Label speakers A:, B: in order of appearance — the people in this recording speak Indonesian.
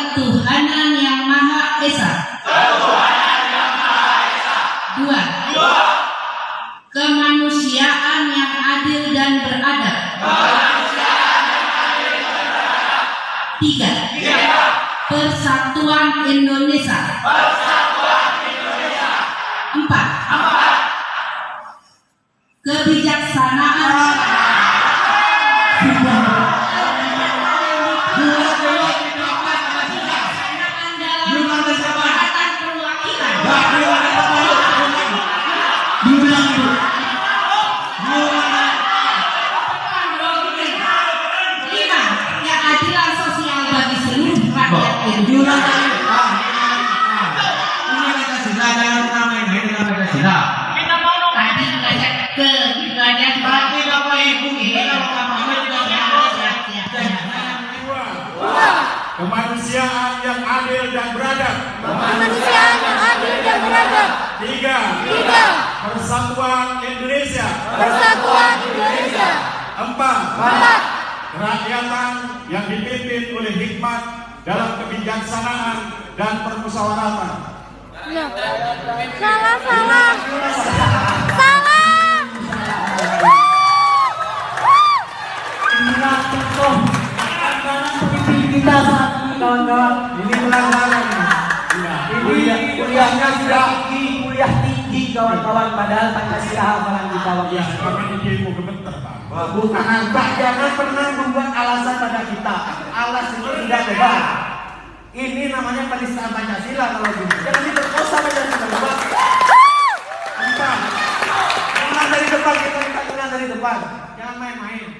A: ketuhanan yang Maha Esa. Dua. Kemanusiaan yang adil dan beradab. Tiga. Persatuan Indonesia. Empat. Kebijaksanaan
B: Kemanusiaan yang adil dan beradab.
C: Kemanusiaan yang adil dan beradab.
B: Tiga.
C: Tiga.
B: Persatuan Indonesia.
C: Persatuan Indonesia.
B: Empat.
C: Empat.
B: Kerakyatan yang dipimpin oleh hikmat dalam kebijaksanaan dan permusyawaratan.
C: Salah. Salah.
D: Kita saat ini kawan-kawan.
B: Ini pelanggaran. Ya.
D: Ini kuliahnya sudah tinggi, kuliah tinggi kawan-kawan. Padahal Pancasila hafalan kita waktu
B: Ya, izinmu gemeter.
D: Bukan Pak, jangan pernah membuat alasan pada kita. Alas itu tidak benar. Ini namanya penistaan Pancasila kalau gini. Jangan diperkosa Pancasila. Empat. Menang dari depan kita menang dari depan. Jangan main-main.